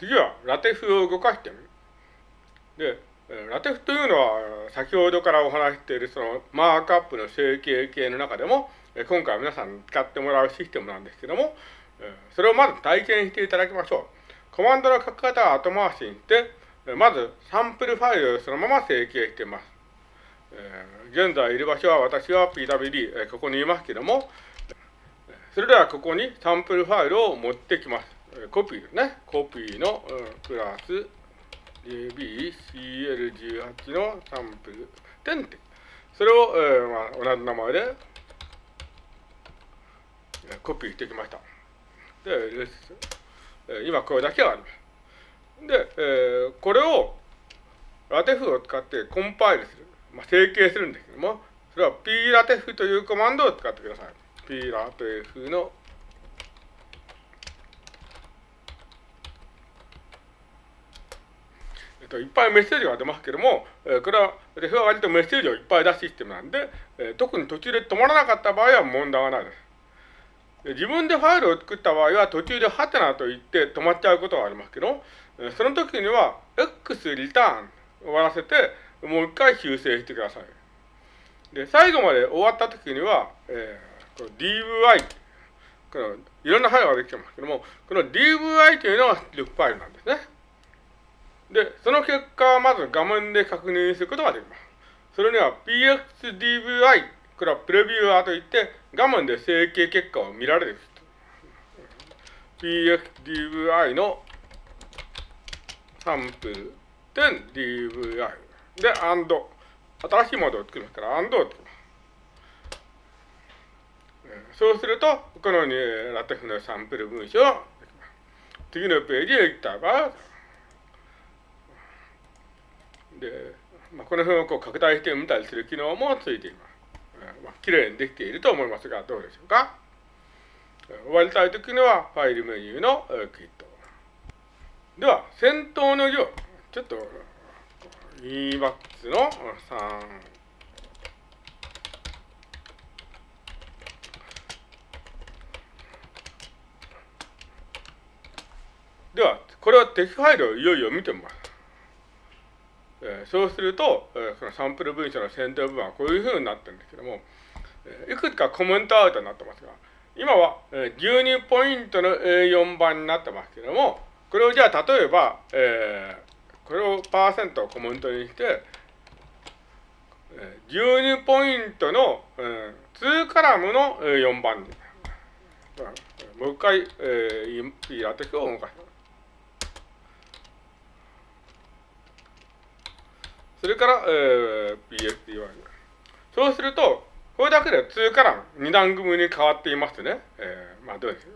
次はラテフを動かしてみる。で、ラテフというのは先ほどからお話しているそのマークアップの整形系の中でも今回皆さんに使ってもらうシステムなんですけども、それをまず体験していただきましょう。コマンドの書き方は後回しにして、まずサンプルファイルをそのまま整形しています。現在いる場所は私は PWD、ここにいますけども、それではここにサンプルファイルを持ってきます。コピーね。コピーのプラス JBCL18 のサンプル点点。それを、えーまあ、同じ名前でコピーしてきました。で、今これだけはあります。で、えー、これをラテフを使ってコンパイルする。まあ、整形するんですけども、それは pratefu というコマンドを使ってください。pratefu のと、いっぱいメッセージが出ますけども、えー、これは、レフは割とメッセージをいっぱい出すシステムなんで、えー、特に途中で止まらなかった場合は問題がないです。自分でファイルを作った場合は途中でハテナと言って止まっちゃうことがありますけど、その時には X リターン終わらせて、もう一回修正してください。で、最後まで終わった時には、えー、こ DVI、このいろんなファイルができてますけども、この DVI というのが出力ファイルなんですね。で、その結果はまず画面で確認することができます。それには PXDVI、これはプレビューアーといって、画面で整形結果を見られる。PXDVI のサンプル点 DVI。で、and。新しいモードを作りますから、and を作ります。そうすると、このようにラテフのサンプル文章を次のページへ行った場合、で、まあ、この辺をこう拡大してみたりする機能もついています。まあ、きれいにできていると思いますが、どうでしょうか？終わりたいときには、ファイルメニューのクリット。では、先頭の行、ちょっと EMAX の3。では、これはテキファイルをいよいよ見てみます。えー、そうすると、えー、そのサンプル文書の先頭部分はこういうふうになってるんですけども、えー、いくつかコメントアウトになってますが、今は、えー、12ポイントの A4 番になってますけども、これをじゃあ例えば、えー、これをパーセントをコメントにして、えー、12ポイントの、えー、2カラムの4番に、もう一回、えー、P ラテクを動かします。それから、えー、PST はそうすると、これだけで2カラム、2段組に変わっていますね。えー、まあどうですか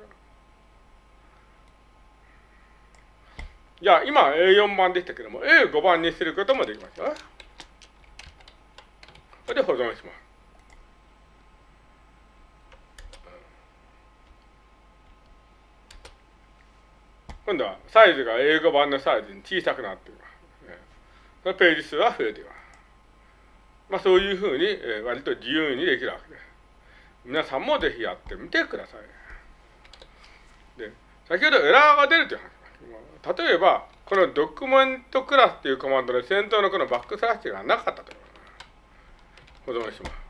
じゃあ、今 A4 番でしたけども、A5 番にすることもできますよ。それで保存します。今度はサイズが A5 番のサイズに小さくなっています。そのページ数は増えています。まあそういうふうに、え割と自由にできるわけです。皆さんもぜひやってみてください。で、先ほどエラーが出るという話。例えば、このドキュメントクラスっていうコマンドで先頭のこのバックスラッシュがなかったと保存します。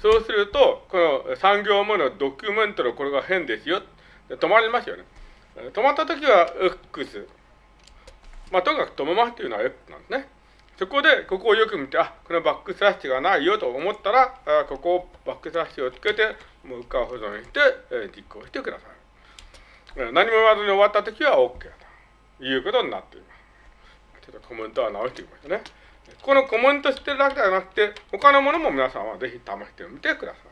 そうすると、この3行目のドキュメントのこれが変ですよ。止まりますよね。止まったときは X。まあ、とにかく止めますというのは X なんですね。そこで、ここをよく見て、あ、このバックスラッシュがないよと思ったら、あここをバックスラッシュをつけて、もう一回保存して、え実行してください。何も言わずに終わったときは OK ということになっています。ちょっとコメントは直してみましたね。このコメントしてるだけではなくて、他のものも皆さんはぜひ試してみてください。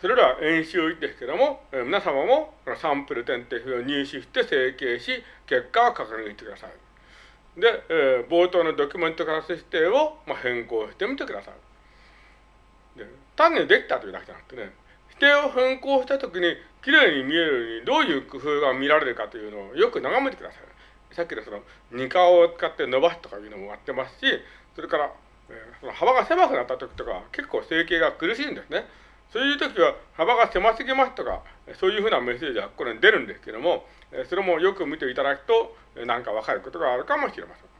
それでは演習ですけども、え皆様もサンプル点定符を入手して整形し、結果を確認してください。で、えー、冒頭のドキュメントクラス指定を、まあ、変更してみてください。で単にできたというだけじゃなくてね、指定を変更したときに、きれいに見えるようにどういう工夫が見られるかというのをよく眺めてください。さっきのその二顔を使って伸ばすとかいうのもやってますし、それから、えー、その幅が狭くなった時とか結構整形が苦しいんですね。そういう時は幅が狭すぎますとか、そういうふうなメッセージはこれに出るんですけども、それもよく見ていただくと、なんかわかることがあるかもしれません。